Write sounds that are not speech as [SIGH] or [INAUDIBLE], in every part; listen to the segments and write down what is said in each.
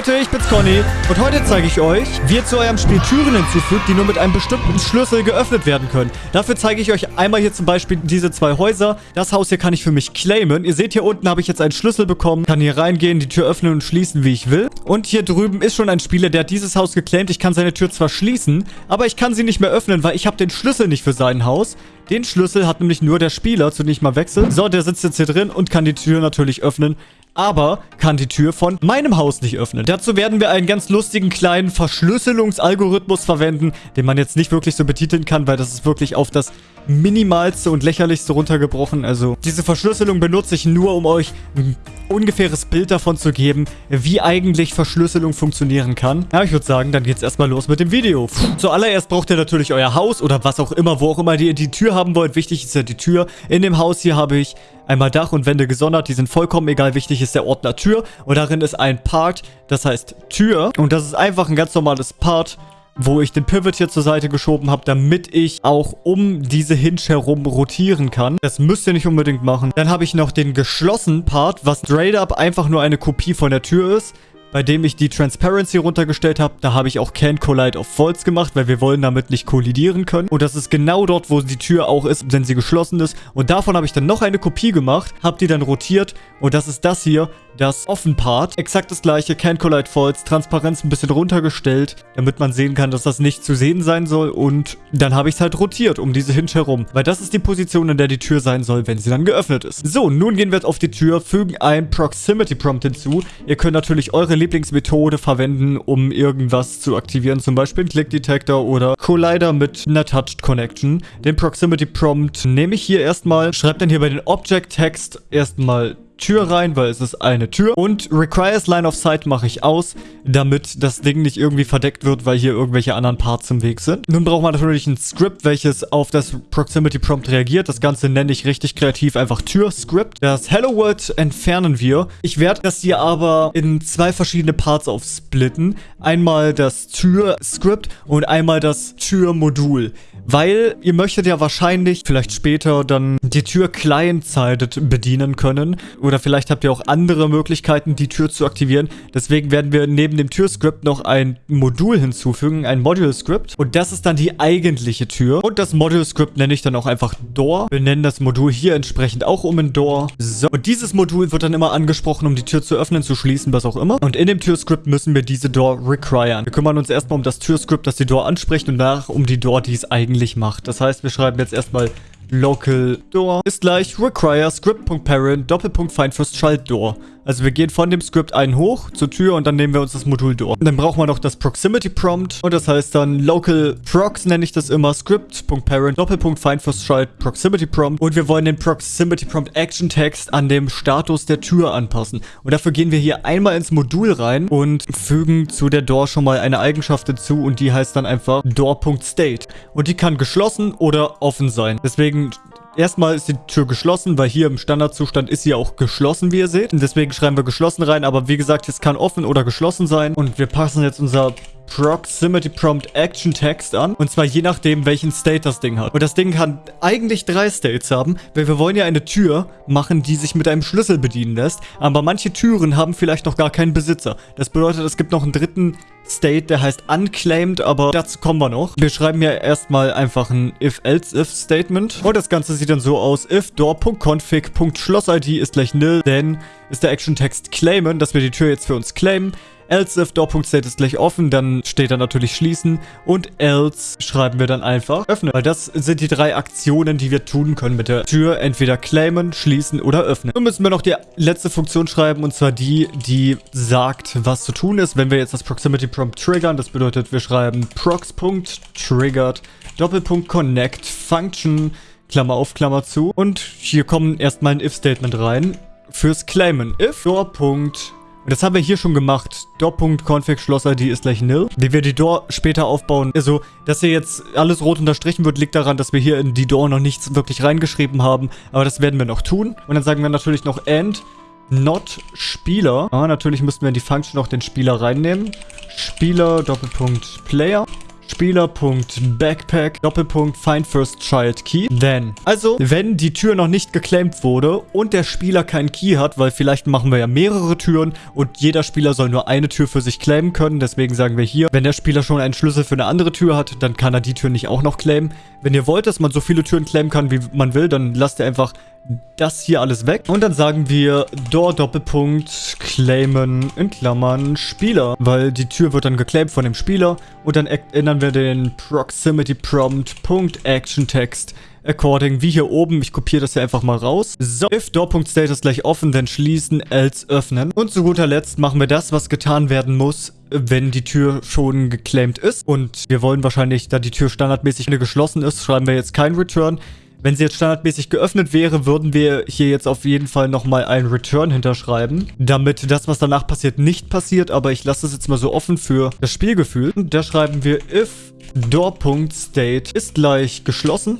Leute, ich bin's Conny und heute zeige ich euch, wie ihr zu eurem Spiel Türen hinzufügt, die nur mit einem bestimmten Schlüssel geöffnet werden können. Dafür zeige ich euch einmal hier zum Beispiel diese zwei Häuser. Das Haus hier kann ich für mich claimen. Ihr seht, hier unten habe ich jetzt einen Schlüssel bekommen, kann hier reingehen, die Tür öffnen und schließen, wie ich will. Und hier drüben ist schon ein Spieler, der hat dieses Haus geclaimt. Ich kann seine Tür zwar schließen, aber ich kann sie nicht mehr öffnen, weil ich habe den Schlüssel nicht für sein Haus. Den Schlüssel hat nämlich nur der Spieler, zu dem ich mal wechsle. So, der sitzt jetzt hier drin und kann die Tür natürlich öffnen aber kann die Tür von meinem Haus nicht öffnen. Dazu werden wir einen ganz lustigen kleinen Verschlüsselungsalgorithmus verwenden, den man jetzt nicht wirklich so betiteln kann, weil das ist wirklich auf das minimalste und lächerlichste runtergebrochen. Also diese Verschlüsselung benutze ich nur, um euch ein ungefähres Bild davon zu geben, wie eigentlich Verschlüsselung funktionieren kann. Ja, ich würde sagen, dann geht's erstmal los mit dem Video. Zuallererst braucht ihr natürlich euer Haus oder was auch immer, wo auch immer ihr die Tür haben wollt. Wichtig ist ja die Tür. In dem Haus hier habe ich einmal Dach und Wände gesondert. Die sind vollkommen egal. Wichtig ist der Ordner Tür. Und darin ist ein Part, das heißt Tür. Und das ist einfach ein ganz normales Part, wo ich den Pivot hier zur Seite geschoben habe, damit ich auch um diese Hinge herum rotieren kann. Das müsst ihr nicht unbedingt machen. Dann habe ich noch den geschlossenen Part, was straight up einfach nur eine Kopie von der Tür ist bei dem ich die Transparency runtergestellt habe. Da habe ich auch Can't Collide of Faults gemacht, weil wir wollen damit nicht kollidieren können. Und das ist genau dort, wo die Tür auch ist, wenn sie geschlossen ist. Und davon habe ich dann noch eine Kopie gemacht, habe die dann rotiert. Und das ist das hier, das Offen-Part. Exakt das gleiche, Can't Collide Faults, Transparenz ein bisschen runtergestellt, damit man sehen kann, dass das nicht zu sehen sein soll. Und dann habe ich es halt rotiert um diese Hinge herum, weil das ist die Position, in der die Tür sein soll, wenn sie dann geöffnet ist. So, nun gehen wir auf die Tür, fügen ein Proximity Prompt hinzu. Ihr könnt natürlich eure Lieblingsmethode verwenden, um irgendwas zu aktivieren. Zum Beispiel einen Click Detector oder Collider mit einer Touched Connection. Den Proximity Prompt nehme ich hier erstmal, schreibe dann hier bei den Object Text erstmal Tür rein, weil es ist eine Tür. Und Requires Line of Sight mache ich aus, damit das Ding nicht irgendwie verdeckt wird, weil hier irgendwelche anderen Parts im Weg sind. Nun braucht man natürlich ein Script, welches auf das Proximity Prompt reagiert. Das Ganze nenne ich richtig kreativ einfach Tür-Script. Das Hello World entfernen wir. Ich werde das hier aber in zwei verschiedene Parts aufsplitten. Einmal das Tür-Script und einmal das Tür-Modul. Weil ihr möchtet ja wahrscheinlich vielleicht später dann die Tür client-sided bedienen können. Oder vielleicht habt ihr auch andere Möglichkeiten, die Tür zu aktivieren. Deswegen werden wir neben dem Türscript noch ein Modul hinzufügen, ein Module-Script. Und das ist dann die eigentliche Tür. Und das Module-Script nenne ich dann auch einfach Door. Wir nennen das Modul hier entsprechend auch um ein Door. So, und dieses Modul wird dann immer angesprochen, um die Tür zu öffnen, zu schließen, was auch immer. Und in dem Türscript müssen wir diese Door requiren. Wir kümmern uns erstmal um das Türscript, das die Door anspricht und danach um die Door, die es eigentlich macht. Das heißt, wir schreiben jetzt erstmal local door ist gleich require script.parent Doppelpunkt child door. Also wir gehen von dem Script einen hoch zur Tür und dann nehmen wir uns das Modul door. Dann brauchen wir noch das Proximity Prompt und das heißt dann local prox nenne ich das immer script.parent Doppelpunkt find first child Proximity Prompt und wir wollen den Proximity Prompt Action Text an dem Status der Tür anpassen. Und dafür gehen wir hier einmal ins Modul rein und fügen zu der Door schon mal eine Eigenschaft hinzu und die heißt dann einfach door.state. Und die kann geschlossen oder offen sein. Deswegen Erstmal ist die Tür geschlossen, weil hier im Standardzustand ist sie auch geschlossen, wie ihr seht. Und deswegen schreiben wir geschlossen rein, aber wie gesagt, es kann offen oder geschlossen sein. Und wir passen jetzt unser Proximity Prompt Action Text an. Und zwar je nachdem, welchen State das Ding hat. Und das Ding kann eigentlich drei States haben, weil wir wollen ja eine Tür machen, die sich mit einem Schlüssel bedienen lässt. Aber manche Türen haben vielleicht noch gar keinen Besitzer. Das bedeutet, es gibt noch einen dritten State, der heißt unclaimed, aber dazu kommen wir noch. Wir schreiben ja erstmal einfach ein if-else-if-Statement. Und das Ganze sieht dann so aus, if door.config.schloss-id ist gleich nil, denn ist der Action-Text claimen, dass wir die Tür jetzt für uns claimen. Else if door.state ist gleich offen, dann steht da natürlich schließen. Und else schreiben wir dann einfach öffnen. Weil das sind die drei Aktionen, die wir tun können mit der Tür. Entweder claimen, schließen oder öffnen. Nun müssen wir noch die letzte Funktion schreiben und zwar die, die sagt, was zu tun ist. Wenn wir jetzt das Proximity Prompt triggern, das bedeutet, wir schreiben prox.triggered Doppelpunkt connect function Klammer auf, Klammer zu. Und hier kommen erstmal ein if-Statement rein fürs Claimen. If door. Und das haben wir hier schon gemacht. Door.config Schloss-ID ist gleich nil. Wie wir die Door später aufbauen. Also, dass hier jetzt alles rot unterstrichen wird, liegt daran, dass wir hier in die Door noch nichts wirklich reingeschrieben haben. Aber das werden wir noch tun. Und dann sagen wir natürlich noch and not Spieler. Ah, natürlich müssten wir in die Function noch den Spieler reinnehmen. Spieler Doppelpunkt Player. Spieler.backpack Doppelpunkt Find First Child Key. Then. Also, wenn die Tür noch nicht geclaimed wurde und der Spieler keinen Key hat, weil vielleicht machen wir ja mehrere Türen und jeder Spieler soll nur eine Tür für sich claimen können. Deswegen sagen wir hier, wenn der Spieler schon einen Schlüssel für eine andere Tür hat, dann kann er die Tür nicht auch noch claimen. Wenn ihr wollt, dass man so viele Türen claimen kann, wie man will, dann lasst ihr einfach das hier alles weg. Und dann sagen wir Door Doppelpunkt claimen in Klammern Spieler. Weil die Tür wird dann geclaimed von dem Spieler. Und dann ändern wir den Proximity Prompt Punkt Action Text according wie hier oben. Ich kopiere das hier einfach mal raus. So, if Door.state gleich offen, dann schließen, else öffnen. Und zu guter Letzt machen wir das, was getan werden muss, wenn die Tür schon geclaimed ist. Und wir wollen wahrscheinlich, da die Tür standardmäßig geschlossen ist, schreiben wir jetzt kein Return. Wenn sie jetzt standardmäßig geöffnet wäre, würden wir hier jetzt auf jeden Fall nochmal einen Return hinterschreiben, damit das, was danach passiert, nicht passiert. Aber ich lasse es jetzt mal so offen für das Spielgefühl. Und da schreiben wir if door.state ist gleich geschlossen.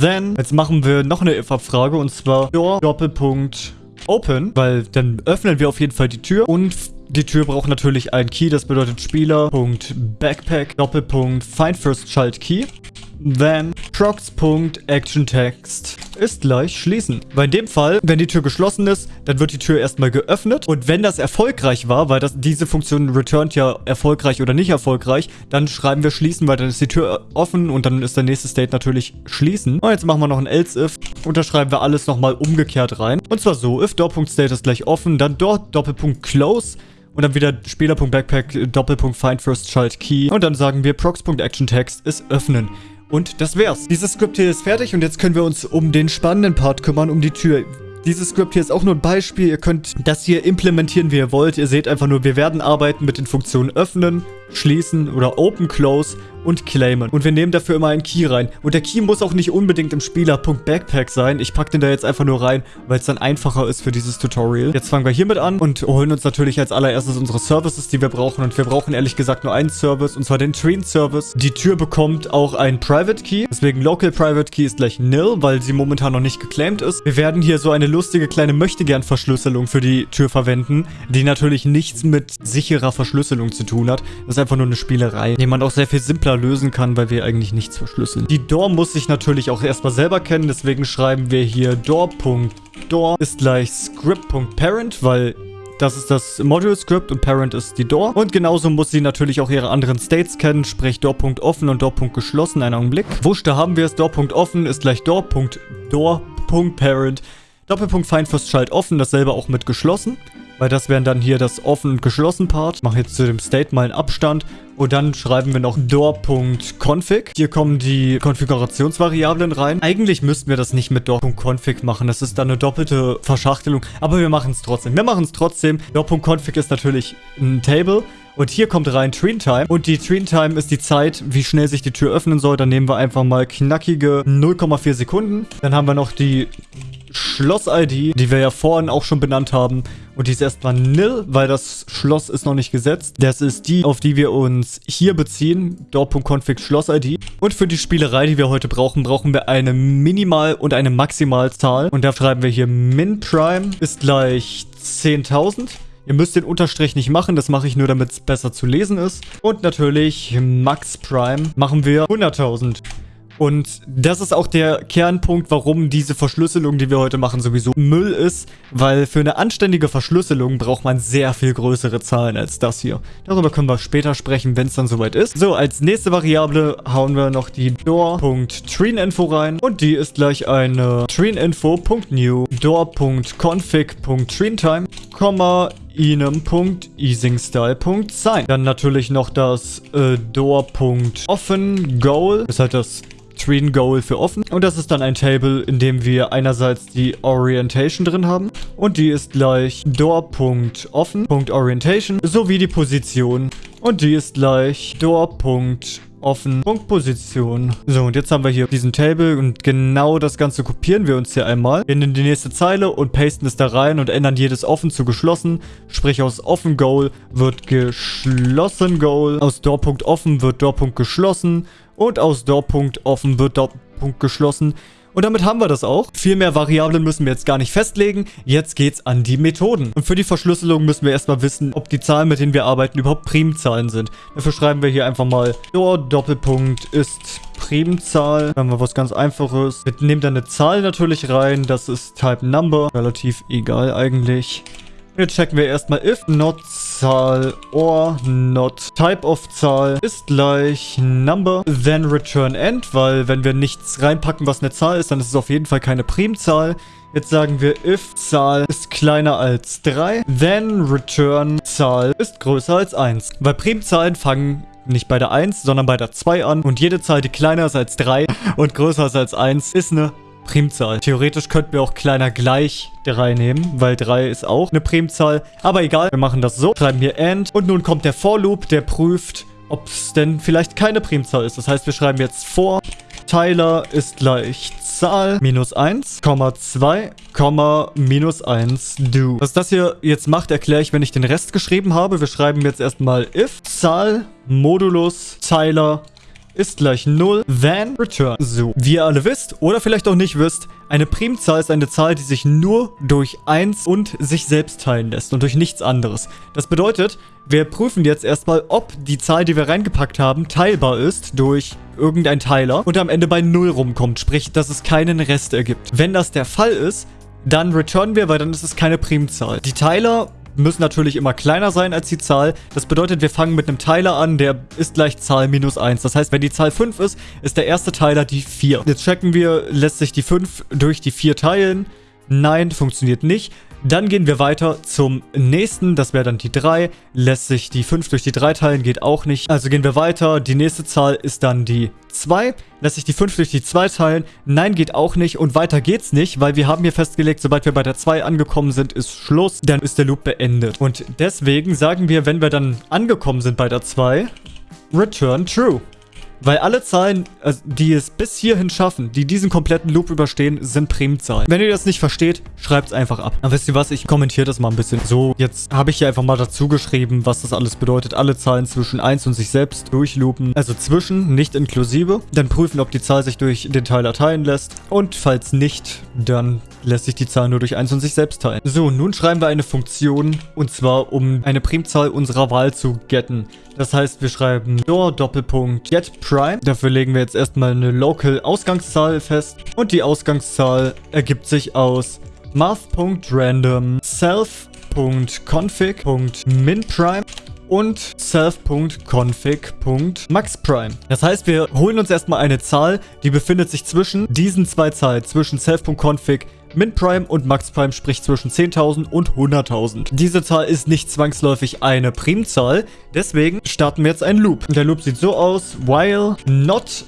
Then, jetzt machen wir noch eine if-Abfrage und zwar door Doppelpunkt open, weil dann öffnen wir auf jeden Fall die Tür und die Tür braucht natürlich einen Key, das bedeutet Spieler.backpack. Then procs.actiontext ist gleich schließen. Weil in dem Fall, wenn die Tür geschlossen ist, dann wird die Tür erstmal geöffnet. Und wenn das erfolgreich war, weil das, diese Funktion returnt ja erfolgreich oder nicht erfolgreich, dann schreiben wir schließen, weil dann ist die Tür offen und dann ist der nächste State natürlich schließen. Und jetzt machen wir noch ein else if und da schreiben wir alles nochmal umgekehrt rein. Und zwar so, if door.state ist gleich offen, dann dort Doppelpunkt close und dann wieder Spieler.backpack Doppelpunkt find first child key und dann sagen wir procs.actiontext ist öffnen. Und das wär's. Dieses Skript hier ist fertig und jetzt können wir uns um den spannenden Part kümmern, um die Tür. Dieses Skript hier ist auch nur ein Beispiel. Ihr könnt das hier implementieren, wie ihr wollt. Ihr seht einfach nur, wir werden arbeiten mit den Funktionen öffnen, schließen oder open, close und claimen. Und wir nehmen dafür immer einen Key rein. Und der Key muss auch nicht unbedingt im Spieler.backpack sein. Ich packe den da jetzt einfach nur rein, weil es dann einfacher ist für dieses Tutorial. Jetzt fangen wir hiermit an und holen uns natürlich als allererstes unsere Services, die wir brauchen. Und wir brauchen ehrlich gesagt nur einen Service, und zwar den Train Service. Die Tür bekommt auch einen Private Key. Deswegen Local Private Key ist gleich nil, weil sie momentan noch nicht geclaimed ist. Wir werden hier so eine lustige kleine Möchtegern-Verschlüsselung für die Tür verwenden, die natürlich nichts mit sicherer Verschlüsselung zu tun hat. Das ist einfach nur eine Spielerei, die man auch sehr viel simpler lösen kann, weil wir eigentlich nichts verschlüsseln. Die Door muss sich natürlich auch erstmal selber kennen, deswegen schreiben wir hier door.door ist gleich script.parent, weil das ist das Module-Script und Parent ist die Door. Und genauso muss sie natürlich auch ihre anderen States kennen, sprich Door.offen und Door.geschlossen. Einen Augenblick. Wusch, da haben wir es. Door.offen ist gleich Door.door.parent. Doppelpunkt Find First Child offen, dasselbe auch mit geschlossen. Weil das wären dann hier das offen und geschlossen Part. Mache jetzt zu dem State mal einen Abstand. Und dann schreiben wir noch door.config. Hier kommen die Konfigurationsvariablen rein. Eigentlich müssten wir das nicht mit door.config machen. Das ist dann eine doppelte Verschachtelung. Aber wir machen es trotzdem. Wir machen es trotzdem. door.config ist natürlich ein Table. Und hier kommt rein Train Time. Und die Train Time ist die Zeit, wie schnell sich die Tür öffnen soll. Dann nehmen wir einfach mal knackige 0,4 Sekunden. Dann haben wir noch die Schloss-ID, die wir ja vorhin auch schon benannt haben. Und die ist erstmal nil, weil das Schloss ist noch nicht gesetzt. Das ist die, auf die wir uns hier beziehen. Door.config Schloss-ID. Und für die Spielerei, die wir heute brauchen, brauchen wir eine Minimal- und eine Maximalzahl. Und da schreiben wir hier min prime ist gleich 10.000. Ihr müsst den Unterstrich nicht machen, das mache ich nur, damit es besser zu lesen ist. Und natürlich Max Prime machen wir 100.000. Und das ist auch der Kernpunkt, warum diese Verschlüsselung, die wir heute machen, sowieso Müll ist. Weil für eine anständige Verschlüsselung braucht man sehr viel größere Zahlen als das hier. Darüber können wir später sprechen, wenn es dann soweit ist. So, als nächste Variable hauen wir noch die door.treeninfo rein. Und die ist gleich eine treeninfo.new door.config.treentime, inem.easingstyle.sign. Dann natürlich noch das äh, door.offenGoal. Das ist halt das Screen Goal für offen. Und das ist dann ein Table, in dem wir einerseits die Orientation drin haben. Und die ist gleich Door.offen.orientation sowie die Position. Und die ist gleich Door.offen offen. Punkt Position. So, und jetzt haben wir hier diesen Table und genau das Ganze kopieren wir uns hier einmal. Gehen in die nächste Zeile und pasten es da rein und ändern jedes offen zu geschlossen. Sprich, aus offen Goal wird geschlossen Goal. Aus Door.offen wird Door.geschlossen. Und aus Door.offen wird Door.geschlossen. Und damit haben wir das auch. Viel mehr Variablen müssen wir jetzt gar nicht festlegen. Jetzt geht's an die Methoden. Und für die Verschlüsselung müssen wir erstmal wissen, ob die Zahlen, mit denen wir arbeiten, überhaupt Primzahlen sind. Dafür schreiben wir hier einfach mal Door Doppelpunkt ist Primzahl. Dann haben wir was ganz einfaches. Wir nehmen dann eine Zahl natürlich rein. Das ist Type Number. Relativ egal eigentlich. Jetzt checken wir erstmal if not Zahl or not type of Zahl ist gleich number, then return end, weil wenn wir nichts reinpacken, was eine Zahl ist, dann ist es auf jeden Fall keine Primzahl. Jetzt sagen wir if Zahl ist kleiner als 3, then return Zahl ist größer als 1. Weil Primzahlen fangen nicht bei der 1, sondern bei der 2 an und jede Zahl, die kleiner ist als 3 [LAUGHS] und größer ist als 1, ist eine Primzahl. Theoretisch könnten wir auch kleiner gleich 3 nehmen, weil 3 ist auch eine Primzahl. Aber egal, wir machen das so. Schreiben hier AND. Und nun kommt der For Loop, der prüft, ob es denn vielleicht keine Primzahl ist. Das heißt, wir schreiben jetzt For Teiler ist gleich Zahl minus 1, 2, minus 1 do. Was das hier jetzt macht, erkläre ich, wenn ich den Rest geschrieben habe. Wir schreiben jetzt erstmal if Zahl Modulus Teiler ist gleich 0, then return. So, wie ihr alle wisst oder vielleicht auch nicht wisst, eine Primzahl ist eine Zahl, die sich nur durch 1 und sich selbst teilen lässt und durch nichts anderes. Das bedeutet, wir prüfen jetzt erstmal, ob die Zahl, die wir reingepackt haben, teilbar ist durch irgendein Teiler und am Ende bei 0 rumkommt, sprich, dass es keinen Rest ergibt. Wenn das der Fall ist, dann returnen wir, weil dann ist es keine Primzahl. Die Teiler müssen natürlich immer kleiner sein als die Zahl. Das bedeutet, wir fangen mit einem Teiler an, der ist gleich Zahl minus 1. Das heißt, wenn die Zahl 5 ist, ist der erste Teiler die 4. Jetzt checken wir, lässt sich die 5 durch die 4 teilen? Nein, funktioniert nicht. Dann gehen wir weiter zum nächsten, das wäre dann die 3. Lässt sich die 5 durch die 3 teilen, geht auch nicht. Also gehen wir weiter, die nächste Zahl ist dann die 2. Lässt sich die 5 durch die 2 teilen? Nein, geht auch nicht. Und weiter geht's nicht, weil wir haben hier festgelegt, sobald wir bei der 2 angekommen sind, ist Schluss. Dann ist der Loop beendet. Und deswegen sagen wir, wenn wir dann angekommen sind bei der 2, return true. Weil alle Zahlen, also die es bis hierhin schaffen, die diesen kompletten Loop überstehen, sind Primzahlen. Wenn ihr das nicht versteht, schreibt es einfach ab. Aber wisst ihr was, ich kommentiere das mal ein bisschen. So, jetzt habe ich hier einfach mal dazu geschrieben, was das alles bedeutet. Alle Zahlen zwischen 1 und sich selbst durchloopen. Also zwischen, nicht inklusive. Dann prüfen, ob die Zahl sich durch den Teiler teilen lässt. Und falls nicht, dann lässt sich die Zahl nur durch 1 und sich selbst teilen. So, nun schreiben wir eine Funktion, und zwar um eine Primzahl unserer Wahl zu getten. Das heißt, wir schreiben door Doppelpunkt get prime. Dafür legen wir jetzt erstmal eine local Ausgangszahl fest. Und die Ausgangszahl ergibt sich aus math.random self.config.minprime und self.config.maxprime. Das heißt, wir holen uns erstmal eine Zahl, die befindet sich zwischen diesen zwei Zahlen, zwischen self.config Min Prime und Max Prime, sprich zwischen 10.000 und 100.000. Diese Zahl ist nicht zwangsläufig eine Primzahl, deswegen starten wir jetzt einen Loop. Der Loop sieht so aus, while not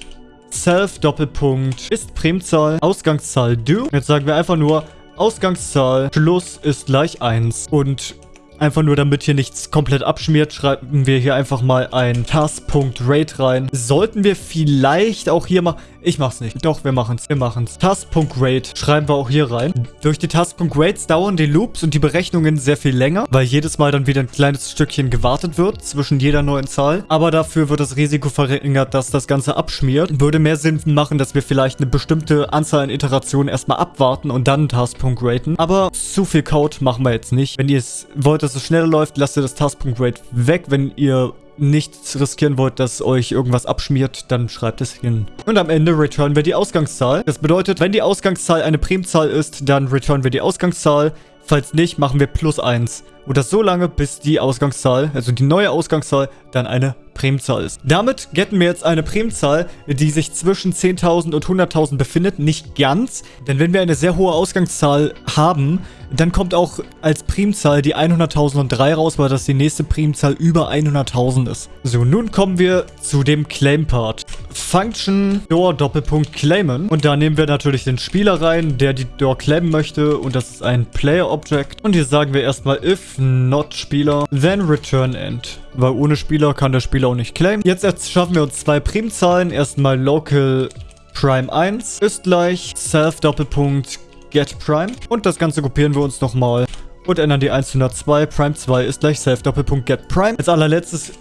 self Doppelpunkt ist Primzahl, Ausgangszahl do. Jetzt sagen wir einfach nur, Ausgangszahl Schluss ist gleich 1 und Einfach nur, damit hier nichts komplett abschmiert, schreiben wir hier einfach mal ein Task.rate rein. Sollten wir vielleicht auch hier mal... Ich mach's nicht. Doch, wir machen's. Wir machen's. Task.rate schreiben wir auch hier rein. Durch die Task.rates dauern die Loops und die Berechnungen sehr viel länger, weil jedes Mal dann wieder ein kleines Stückchen gewartet wird zwischen jeder neuen Zahl. Aber dafür wird das Risiko verringert, dass das Ganze abschmiert. Würde mehr Sinn machen, dass wir vielleicht eine bestimmte Anzahl an Iterationen erstmal abwarten und dann Task.raten. Aber zu viel Code machen wir jetzt nicht. Wenn ihr es wollt, dass es schneller läuft, lasst ihr das Task.rate weg. Wenn ihr nicht riskieren wollt, dass euch irgendwas abschmiert, dann schreibt es hin. Und am Ende returnen wir die Ausgangszahl. Das bedeutet, wenn die Ausgangszahl eine Primzahl ist, dann returnen wir die Ausgangszahl. Falls nicht, machen wir plus 1. Und das so lange, bis die Ausgangszahl, also die neue Ausgangszahl, dann eine Primzahl ist. Damit getten wir jetzt eine Primzahl, die sich zwischen 10.000 und 100.000 befindet. Nicht ganz, denn wenn wir eine sehr hohe Ausgangszahl haben, dann kommt auch als Primzahl die 100.003 raus, weil das die nächste Primzahl über 100.000 ist. So, nun kommen wir zu dem Claim-Part. Function Door Doppelpunkt claimen. Und da nehmen wir natürlich den Spieler rein, der die Door claimen möchte. Und das ist ein Player Object. Und hier sagen wir erstmal if not Spieler, then return end. Weil ohne Spieler kann der Spieler auch nicht claimen. Jetzt schaffen wir uns zwei Primzahlen. Erstmal local Prime 1 ist gleich self Doppelpunkt get prime. Und das Ganze kopieren wir uns nochmal und ändern die 102. Prime 2 ist gleich self Doppelpunkt get prime. Als allerletztes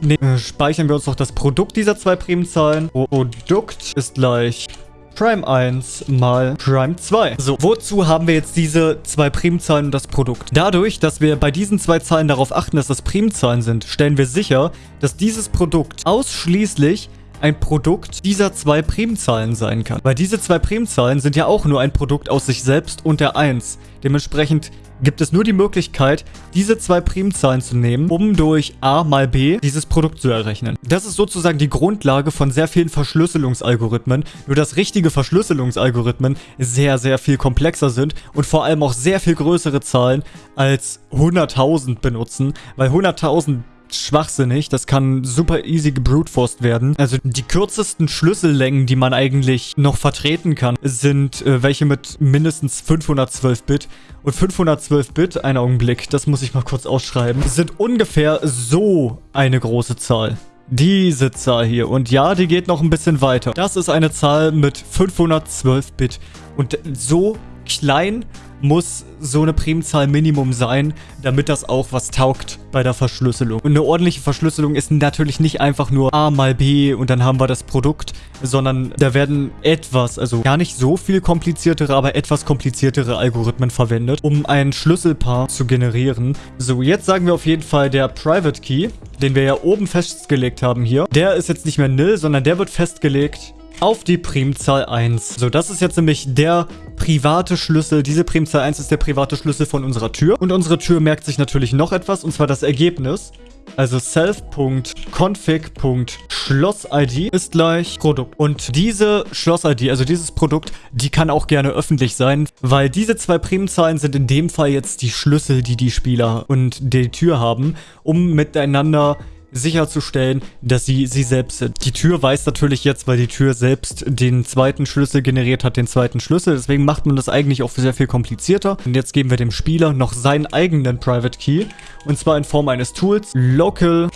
ne, speichern wir uns noch das Produkt dieser zwei Primzahlen. Produkt ist gleich Prime 1 mal Prime 2. So, wozu haben wir jetzt diese zwei Primzahlen und das Produkt? Dadurch, dass wir bei diesen zwei Zahlen darauf achten, dass das Primzahlen sind, stellen wir sicher, dass dieses Produkt ausschließlich ein Produkt dieser zwei Primzahlen sein kann. Weil diese zwei Primzahlen sind ja auch nur ein Produkt aus sich selbst und der 1. Dementsprechend gibt es nur die Möglichkeit, diese zwei Primzahlen zu nehmen, um durch a mal b dieses Produkt zu errechnen. Das ist sozusagen die Grundlage von sehr vielen Verschlüsselungsalgorithmen, nur dass richtige Verschlüsselungsalgorithmen sehr, sehr viel komplexer sind und vor allem auch sehr viel größere Zahlen als 100.000 benutzen, weil 100.000 schwachsinnig. Das kann super easy gebruteforced werden. Also die kürzesten Schlüssellängen, die man eigentlich noch vertreten kann, sind äh, welche mit mindestens 512 Bit. Und 512 Bit, ein Augenblick, das muss ich mal kurz ausschreiben, sind ungefähr so eine große Zahl. Diese Zahl hier. Und ja, die geht noch ein bisschen weiter. Das ist eine Zahl mit 512 Bit. Und so klein muss so eine Primzahl Minimum sein, damit das auch was taugt bei der Verschlüsselung. Und eine ordentliche Verschlüsselung ist natürlich nicht einfach nur A mal B und dann haben wir das Produkt, sondern da werden etwas, also gar nicht so viel kompliziertere, aber etwas kompliziertere Algorithmen verwendet, um ein Schlüsselpaar zu generieren. So, jetzt sagen wir auf jeden Fall der Private Key, den wir ja oben festgelegt haben hier. Der ist jetzt nicht mehr nil, sondern der wird festgelegt auf die Primzahl 1. So, das ist jetzt nämlich der private Schlüssel. Diese Primzahl 1 ist der private Schlüssel von unserer Tür. Und unsere Tür merkt sich natürlich noch etwas, und zwar das Ergebnis. Also self.config.schloss-id ist gleich Produkt. Und diese Schloss-ID, also dieses Produkt, die kann auch gerne öffentlich sein, weil diese zwei Primzahlen sind in dem Fall jetzt die Schlüssel, die die Spieler und die Tür haben, um miteinander sicherzustellen, dass sie sie selbst sind. Die Tür weiß natürlich jetzt, weil die Tür selbst den zweiten Schlüssel generiert hat, den zweiten Schlüssel. Deswegen macht man das eigentlich auch sehr viel komplizierter. Und jetzt geben wir dem Spieler noch seinen eigenen Private Key. Und zwar in Form eines Tools. Local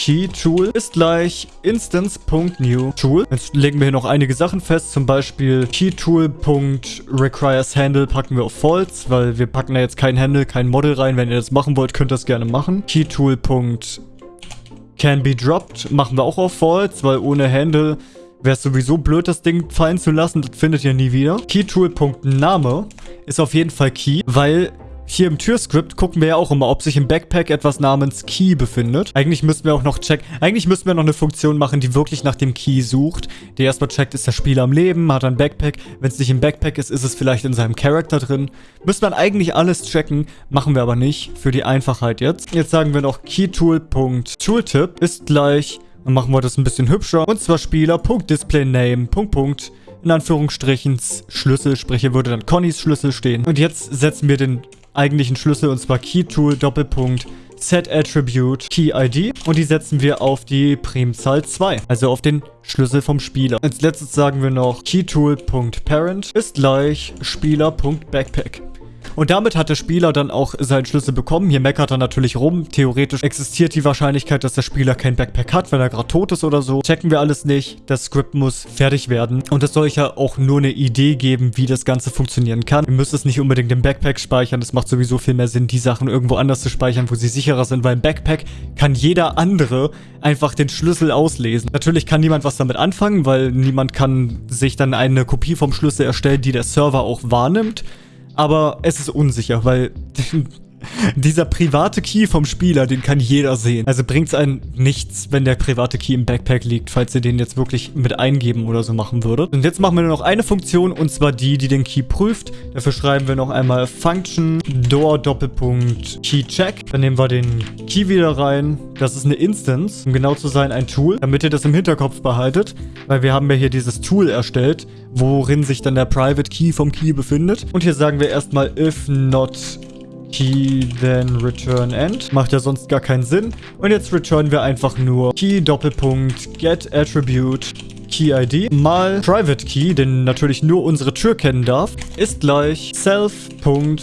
Key Tool ist gleich instance.new Tool. Jetzt legen wir hier noch einige Sachen fest, zum Beispiel keytool.requires handle packen wir auf false, weil wir packen da jetzt kein Handle, kein Model rein. Wenn ihr das machen wollt, könnt ihr das gerne machen. keytool.requires Can be dropped machen wir auch auf False, weil ohne Handle wäre es sowieso blöd, das Ding fallen zu lassen. Das findet ihr nie wieder. Keytool.name ist auf jeden Fall Key, weil hier im Türscript gucken wir ja auch immer, ob sich im Backpack etwas namens Key befindet. Eigentlich müssten wir auch noch checken, eigentlich müssten wir noch eine Funktion machen, die wirklich nach dem Key sucht. Die erstmal checkt, ist der Spieler am Leben, hat ein Backpack. Wenn es nicht im Backpack ist, ist es vielleicht in seinem Charakter drin. Müsste man eigentlich alles checken, machen wir aber nicht, für die Einfachheit jetzt. Jetzt sagen wir noch keytool.tooltip ist gleich, dann machen wir das ein bisschen hübscher. Und zwar Spieler.displayname, in Anführungsstrichen Schlüssel, sprich hier würde dann Connys Schlüssel stehen. Und jetzt setzen wir den eigentlichen Schlüssel und zwar KeyTool Doppelpunkt Set Attribute Key ID und die setzen wir auf die Primzahl 2, also auf den Schlüssel vom Spieler. Als letztes sagen wir noch KeyTool.Parent ist gleich Spieler.Backpack. Und damit hat der Spieler dann auch seinen Schlüssel bekommen. Hier meckert er natürlich rum. Theoretisch existiert die Wahrscheinlichkeit, dass der Spieler kein Backpack hat, weil er gerade tot ist oder so. Checken wir alles nicht. Das Script muss fertig werden. Und es soll ja auch nur eine Idee geben, wie das Ganze funktionieren kann. Ihr müsst es nicht unbedingt im Backpack speichern. Es macht sowieso viel mehr Sinn, die Sachen irgendwo anders zu speichern, wo sie sicherer sind, weil im Backpack kann jeder andere einfach den Schlüssel auslesen. Natürlich kann niemand was damit anfangen, weil niemand kann sich dann eine Kopie vom Schlüssel erstellen, die der Server auch wahrnimmt aber es ist unsicher, weil dieser private Key vom Spieler, den kann jeder sehen. Also bringt es einen nichts, wenn der private Key im Backpack liegt, falls ihr den jetzt wirklich mit eingeben oder so machen würdet. Und jetzt machen wir nur noch eine Funktion, und zwar die, die den Key prüft. Dafür schreiben wir noch einmal Function door Doppelpunkt Key Check. Dann nehmen wir den Key wieder rein. Das ist eine Instance, um genau zu sein ein Tool, damit ihr das im Hinterkopf behaltet, weil wir haben ja hier dieses Tool erstellt, worin sich dann der Private Key vom Key befindet. Und hier sagen wir erstmal if not Key, then return end. Macht ja sonst gar keinen Sinn. Und jetzt returnen wir einfach nur Key, Doppelpunkt, get attribute, Key ID mal Private Key, den natürlich nur unsere Tür kennen darf, ist gleich self.config.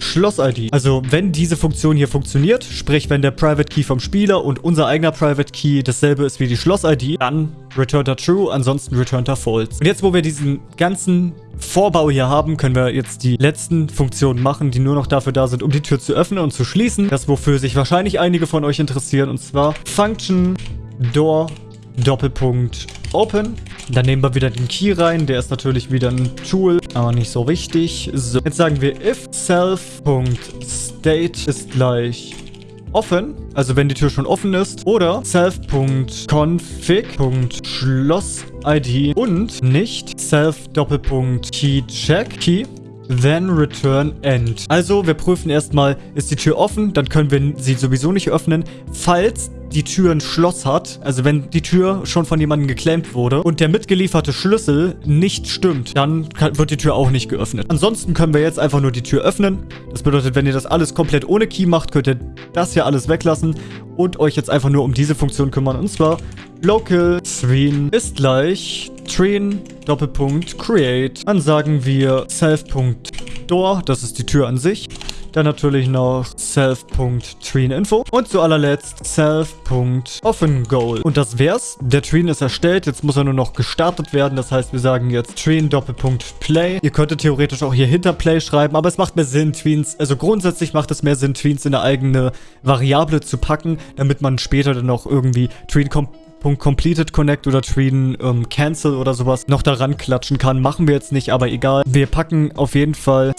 Schloss-ID. Also wenn diese Funktion hier funktioniert, sprich wenn der Private Key vom Spieler und unser eigener Private Key dasselbe ist wie die Schloss-ID, dann returnt er True, ansonsten returnt er False. Und jetzt, wo wir diesen ganzen Vorbau hier haben, können wir jetzt die letzten Funktionen machen, die nur noch dafür da sind, um die Tür zu öffnen und zu schließen. Das, wofür sich wahrscheinlich einige von euch interessieren, und zwar Function Door Doppelpunkt Open. Dann nehmen wir wieder den Key rein. Der ist natürlich wieder ein Tool, aber nicht so wichtig. So, jetzt sagen wir if self.state ist gleich offen, also wenn die Tür schon offen ist, oder self.config.schloss-id und nicht self-key-check key Then return end. Also, wir prüfen erstmal, ist die Tür offen, dann können wir sie sowieso nicht öffnen. Falls die Tür ein Schloss hat, also wenn die Tür schon von jemandem geclaimt wurde und der mitgelieferte Schlüssel nicht stimmt, dann kann, wird die Tür auch nicht geöffnet. Ansonsten können wir jetzt einfach nur die Tür öffnen. Das bedeutet, wenn ihr das alles komplett ohne Key macht, könnt ihr das hier alles weglassen und euch jetzt einfach nur um diese Funktion kümmern. Und zwar local screen ist gleich train Doppelpunkt create. Dann sagen wir self.door, das ist die Tür an sich. Dann natürlich noch self.treen.info. Und zu allerletzt self.offenGoal. Und das wär's. Der Treen ist erstellt. Jetzt muss er nur noch gestartet werden. Das heißt, wir sagen jetzt Treen Doppelpunkt Play. Ihr könntet theoretisch auch hier hinter Play schreiben, aber es macht mehr Sinn, Tweens, also grundsätzlich macht es mehr Sinn, Tweens in eine eigene Variable zu packen, damit man später dann auch irgendwie Treen kommt .completed connect oder treen ähm, cancel oder sowas noch daran klatschen kann. Machen wir jetzt nicht, aber egal. Wir packen auf jeden Fall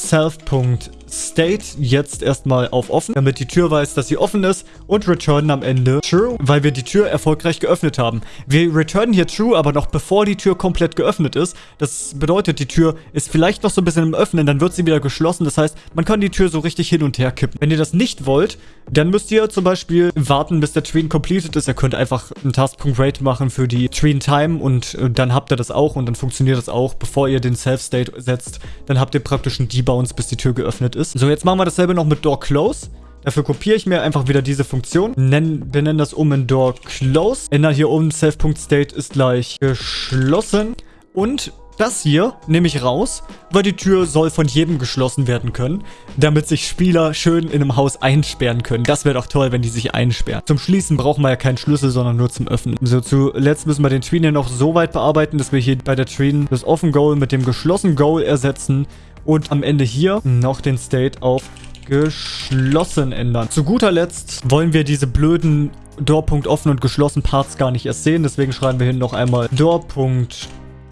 self.state jetzt erstmal auf offen, damit die Tür weiß, dass sie offen ist und returnen am Ende true, weil wir die Tür erfolgreich geöffnet haben. Wir returnen hier true, aber noch bevor die Tür komplett geöffnet ist. Das bedeutet, die Tür ist vielleicht noch so ein bisschen im Öffnen, dann wird sie wieder geschlossen. Das heißt, man kann die Tür so richtig hin und her kippen. Wenn ihr das nicht wollt, dann müsst ihr zum Beispiel warten, bis der Tween completed ist. Ihr könnt einfach einen Taskpunkt Rate machen für die Tween Time und äh, dann habt ihr das auch und dann funktioniert das auch, bevor ihr den Self-State setzt. Dann habt ihr praktisch einen Debounce, bis die Tür geöffnet ist. So, jetzt machen wir dasselbe noch mit Door Close. Dafür kopiere ich mir einfach wieder diese Funktion. Nennen, wir nennen das um in Door Close. Ändern hier um Self.state ist gleich geschlossen. Und das hier nehme ich raus, weil die Tür soll von jedem geschlossen werden können, damit sich Spieler schön in einem Haus einsperren können. Das wäre doch toll, wenn die sich einsperren. Zum Schließen brauchen wir ja keinen Schlüssel, sondern nur zum Öffnen. So, zuletzt müssen wir den Tween hier noch so weit bearbeiten, dass wir hier bei der Tween das Offen Goal mit dem geschlossen Goal ersetzen und am Ende hier noch den State auf geschlossen ändern. Zu guter Letzt wollen wir diese blöden Door.offen und geschlossen Parts gar nicht erst sehen. Deswegen schreiben wir hin noch einmal Door.offen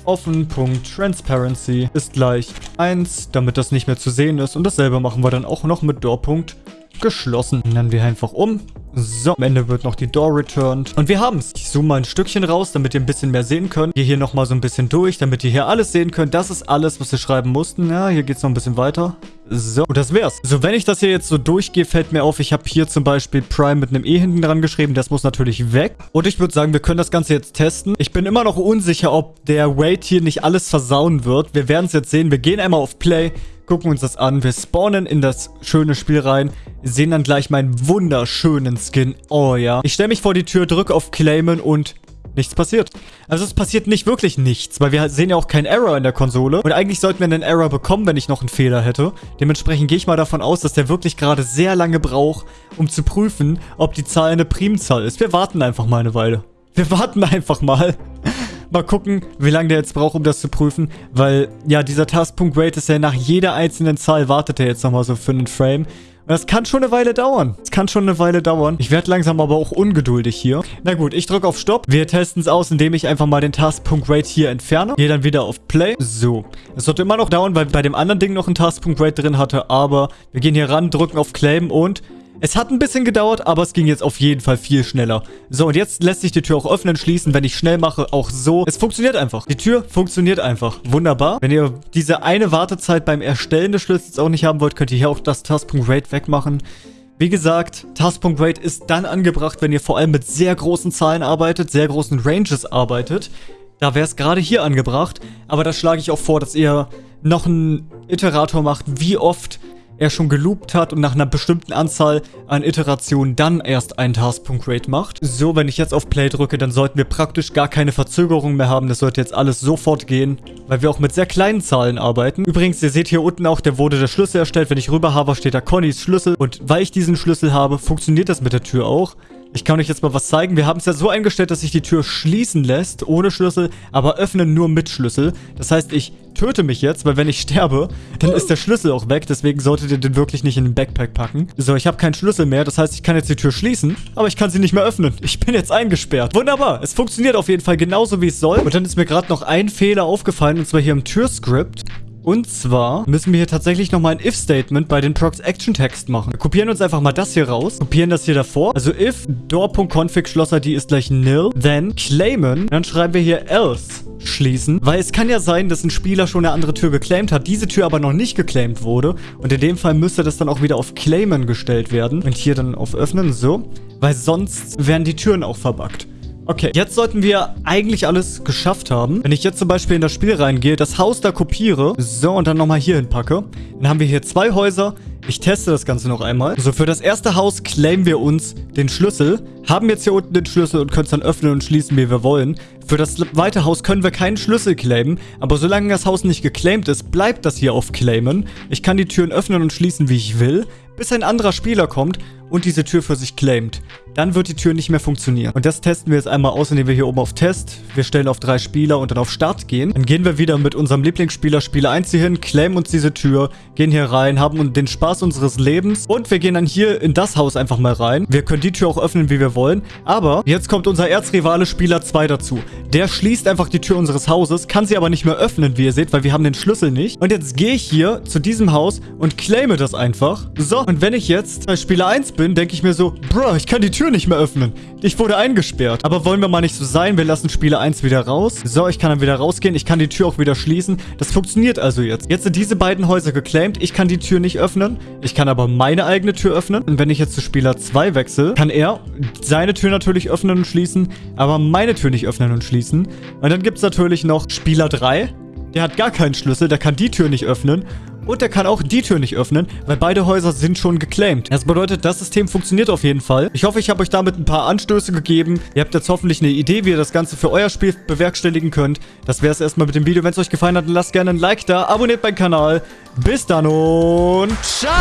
offen.transparency ist gleich 1, damit das nicht mehr zu sehen ist. Und dasselbe machen wir dann auch noch mit door. Geschlossen. Nennen wir einfach um. So, am Ende wird noch die Door returned. Und wir haben es. Ich zoome mal ein Stückchen raus, damit ihr ein bisschen mehr sehen könnt. Gehe hier nochmal so ein bisschen durch, damit ihr hier alles sehen könnt. Das ist alles, was wir schreiben mussten. Ja, hier geht es noch ein bisschen weiter. So, und das wär's. So, wenn ich das hier jetzt so durchgehe, fällt mir auf, ich habe hier zum Beispiel Prime mit einem E hinten dran geschrieben. Das muss natürlich weg. Und ich würde sagen, wir können das Ganze jetzt testen. Ich bin immer noch unsicher, ob der Wait hier nicht alles versauen wird. Wir werden es jetzt sehen. Wir gehen einmal auf Play gucken uns das an. Wir spawnen in das schöne Spiel rein, sehen dann gleich meinen wunderschönen Skin. Oh ja. Ich stelle mich vor die Tür, drücke auf Claimen und nichts passiert. Also es passiert nicht wirklich nichts, weil wir sehen ja auch keinen Error in der Konsole. Und eigentlich sollten wir einen Error bekommen, wenn ich noch einen Fehler hätte. Dementsprechend gehe ich mal davon aus, dass der wirklich gerade sehr lange braucht, um zu prüfen, ob die Zahl eine Primzahl ist. Wir warten einfach mal eine Weile. Wir warten einfach mal. Mal gucken, wie lange der jetzt braucht, um das zu prüfen. Weil, ja, dieser Taskpunkt Rate ist ja nach jeder einzelnen Zahl wartet er jetzt nochmal so für einen Frame. Und das kann schon eine Weile dauern. Das kann schon eine Weile dauern. Ich werde langsam aber auch ungeduldig hier. Na gut, ich drücke auf Stopp. Wir testen es aus, indem ich einfach mal den Taskpunkt Rate hier entferne. Gehe dann wieder auf Play. So. Es sollte immer noch dauern, weil bei dem anderen Ding noch ein Taskpunkt Rate drin hatte. Aber wir gehen hier ran, drücken auf Claim und es hat ein bisschen gedauert, aber es ging jetzt auf jeden Fall viel schneller. So, und jetzt lässt sich die Tür auch öffnen, schließen, wenn ich schnell mache, auch so. Es funktioniert einfach. Die Tür funktioniert einfach. Wunderbar. Wenn ihr diese eine Wartezeit beim Erstellen des Schlüssels auch nicht haben wollt, könnt ihr hier auch das Taskpunkt Rate wegmachen. Wie gesagt, Taskpunkt Rate ist dann angebracht, wenn ihr vor allem mit sehr großen Zahlen arbeitet, sehr großen Ranges arbeitet. Da wäre es gerade hier angebracht. Aber da schlage ich auch vor, dass ihr noch einen Iterator macht, wie oft er schon geloopt hat und nach einer bestimmten Anzahl an Iterationen dann erst einen Task.Rate macht. So, wenn ich jetzt auf Play drücke, dann sollten wir praktisch gar keine Verzögerung mehr haben. Das sollte jetzt alles sofort gehen, weil wir auch mit sehr kleinen Zahlen arbeiten. Übrigens, ihr seht hier unten auch, der wurde der Schlüssel erstellt. Wenn ich rüber habe, steht da Connys Schlüssel. Und weil ich diesen Schlüssel habe, funktioniert das mit der Tür auch. Ich kann euch jetzt mal was zeigen. Wir haben es ja so eingestellt, dass sich die Tür schließen lässt, ohne Schlüssel, aber öffnen nur mit Schlüssel. Das heißt, ich töte mich jetzt, weil wenn ich sterbe, dann ist der Schlüssel auch weg. Deswegen solltet ihr den wirklich nicht in den Backpack packen. So, ich habe keinen Schlüssel mehr. Das heißt, ich kann jetzt die Tür schließen, aber ich kann sie nicht mehr öffnen. Ich bin jetzt eingesperrt. Wunderbar. Es funktioniert auf jeden Fall genauso, wie es soll. Und dann ist mir gerade noch ein Fehler aufgefallen, und zwar hier im Türscript. Und zwar müssen wir hier tatsächlich nochmal ein if-Statement bei den Procs-Action-Text machen. Wir kopieren uns einfach mal das hier raus, kopieren das hier davor. Also if door.config Schlosser die ist gleich nil, then claimen, dann schreiben wir hier else schließen, weil es kann ja sein, dass ein Spieler schon eine andere Tür geclaimed hat, diese Tür aber noch nicht geclaimed wurde und in dem Fall müsste das dann auch wieder auf claimen gestellt werden und hier dann auf öffnen, so, weil sonst werden die Türen auch verbuggt. Okay, jetzt sollten wir eigentlich alles geschafft haben. Wenn ich jetzt zum Beispiel in das Spiel reingehe, das Haus da kopiere, so, und dann nochmal hier hinpacke, dann haben wir hier zwei Häuser. Ich teste das Ganze noch einmal. So, für das erste Haus claimen wir uns den Schlüssel, haben jetzt hier unten den Schlüssel und können es dann öffnen und schließen, wie wir wollen. Für das zweite Haus können wir keinen Schlüssel claimen, aber solange das Haus nicht geclaimed ist, bleibt das hier auf claimen. Ich kann die Türen öffnen und schließen, wie ich will, bis ein anderer Spieler kommt und diese Tür für sich claimt. Dann wird die Tür nicht mehr funktionieren. Und das testen wir jetzt einmal aus, indem wir hier oben auf Test, wir stellen auf drei Spieler und dann auf Start gehen. Dann gehen wir wieder mit unserem Lieblingsspieler Spieler 1 hier hin, claimen uns diese Tür, gehen hier rein, haben den Spaß unseres Lebens und wir gehen dann hier in das Haus einfach mal rein. Wir können die Tür auch öffnen, wie wir wollen. Aber jetzt kommt unser Erzrivale Spieler 2 dazu. Der schließt einfach die Tür unseres Hauses, kann sie aber nicht mehr öffnen, wie ihr seht, weil wir haben den Schlüssel nicht. Und jetzt gehe ich hier zu diesem Haus und claime das einfach. So, und wenn ich jetzt bei Spieler 1 bin, denke ich mir so, Bro, ich kann die Tür nicht mehr öffnen. Ich wurde eingesperrt. Aber wollen wir mal nicht so sein, wir lassen Spieler 1 wieder raus. So, ich kann dann wieder rausgehen, ich kann die Tür auch wieder schließen. Das funktioniert also jetzt. Jetzt sind diese beiden Häuser geclaimed, ich kann die Tür nicht öffnen. Ich kann aber meine eigene Tür öffnen. Und wenn ich jetzt zu Spieler 2 wechsle, kann er seine Tür natürlich öffnen und schließen, aber meine Tür nicht öffnen und schließen. Und dann gibt es natürlich noch Spieler 3. Der hat gar keinen Schlüssel, der kann die Tür nicht öffnen. Und er kann auch die Tür nicht öffnen, weil beide Häuser sind schon geclaimed. Das bedeutet, das System funktioniert auf jeden Fall. Ich hoffe, ich habe euch damit ein paar Anstöße gegeben. Ihr habt jetzt hoffentlich eine Idee, wie ihr das Ganze für euer Spiel bewerkstelligen könnt. Das wäre es erstmal mit dem Video. Wenn es euch gefallen hat, dann lasst gerne ein Like da, abonniert meinen Kanal. Bis dann und ciao!